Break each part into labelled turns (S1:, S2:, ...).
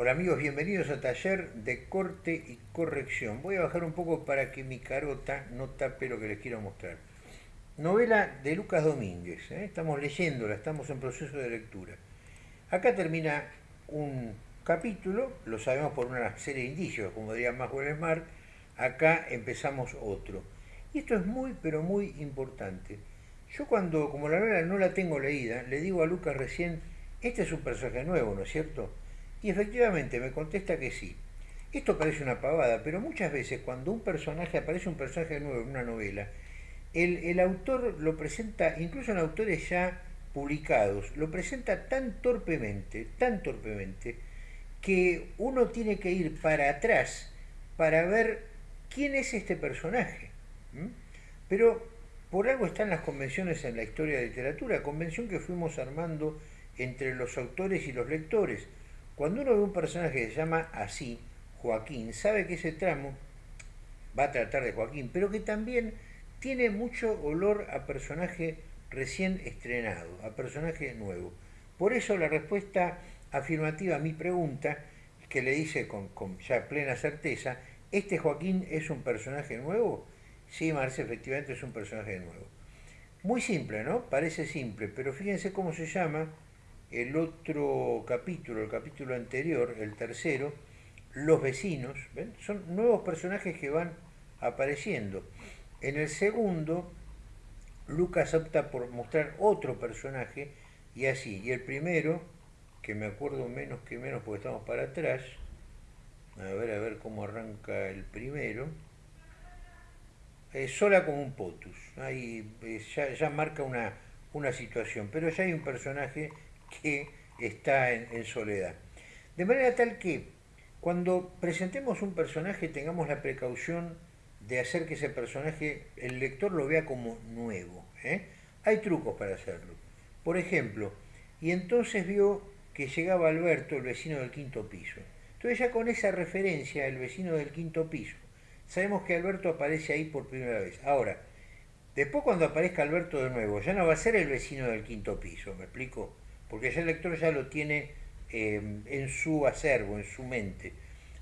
S1: Hola amigos, bienvenidos a Taller de Corte y Corrección. Voy a bajar un poco para que mi carota no tape lo que les quiero mostrar. Novela de Lucas Domínguez, ¿eh? estamos leyéndola, estamos en proceso de lectura. Acá termina un capítulo, lo sabemos por una serie de indicios, como diría Maxwell Smart, acá empezamos otro. Y esto es muy, pero muy importante. Yo cuando, como la novela no la tengo leída, le digo a Lucas recién, este es un personaje nuevo, ¿no es cierto? Y efectivamente me contesta que sí. Esto parece una pavada, pero muchas veces cuando un personaje aparece un personaje nuevo en una novela, el, autor lo presenta, incluso en autores ya publicados, lo presenta tan torpemente, tan torpemente, que uno tiene que ir para atrás para ver quién es este personaje. Pero por algo están las convenciones en la historia de literatura, convención que fuimos armando entre los autores y los lectores. Cuando uno ve un personaje que se llama así, Joaquín, sabe que ese tramo va a tratar de Joaquín, pero que también tiene mucho olor a personaje recién estrenado, a personaje nuevo. Por eso la respuesta afirmativa a mi pregunta, que le dice con, ya plena certeza, ¿este Joaquín es un personaje nuevo? Sí, Marce, efectivamente es un personaje nuevo. Muy simple, ¿no? Parece simple, pero fíjense cómo se llama el otro capítulo, el capítulo anterior, el tercero, los vecinos, son nuevos personajes que van apareciendo. En el segundo, Lucas opta por mostrar otro personaje y así. Y el primero, que me acuerdo menos que menos porque estamos para atrás, a ver, a ver cómo arranca el primero, es sola como un potus, ahí eh, ya, marca una, una situación, pero ya hay un personaje que está en, soledad. De manera tal que cuando presentemos un personaje tengamos la precaución de hacer que ese personaje, el lector lo vea como nuevo. ¿eh? Hay trucos para hacerlo. Por ejemplo, y entonces vio que llegaba Alberto, el vecino del quinto piso. Entonces ya con esa referencia, el vecino del quinto piso, sabemos que Alberto aparece ahí por primera vez. Ahora, después cuando aparezca Alberto de nuevo, ya no va a ser el vecino del quinto piso, ¿me explico? Porque ya el lector ya lo tiene eh, en su acervo, en su mente.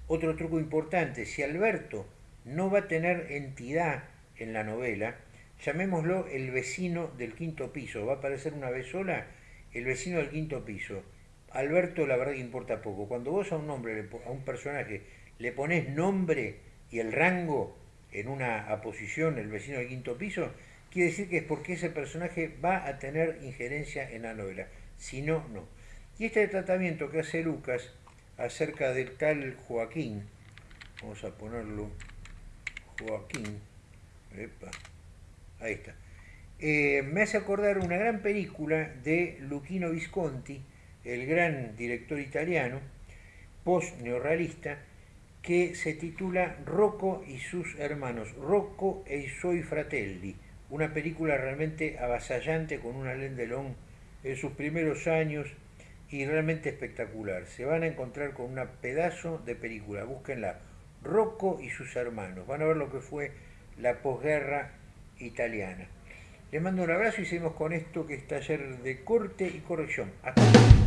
S1: Otro truco importante, si Alberto no va a tener entidad en la novela, llamémoslo el vecino del quinto piso, va a aparecer una vez sola el vecino del quinto piso. Alberto la verdad que importa poco. Cuando vos a un nombre, a un personaje, le pones nombre y el rango en una aposición, el vecino del quinto piso, quiere decir que es porque ese personaje va a tener injerencia en la novela si no, no. Y este tratamiento que hace Lucas acerca del tal Joaquín, vamos a ponerlo Joaquín, ahí está, eh, me hace acordar una gran película de Luchino Visconti, el gran director italiano, post-neorrealista, que se titula Rocco y sus hermanos, Rocco e i suoi fratelli, una película realmente avasallante con una Lendelón en sus primeros años y realmente espectacular. Se van a encontrar con un pedazo de película, búsquenla. Rocco y sus hermanos. Van a ver lo que fue la posguerra italiana. Les mando un abrazo y seguimos con esto que es taller de corte y corrección. Hasta.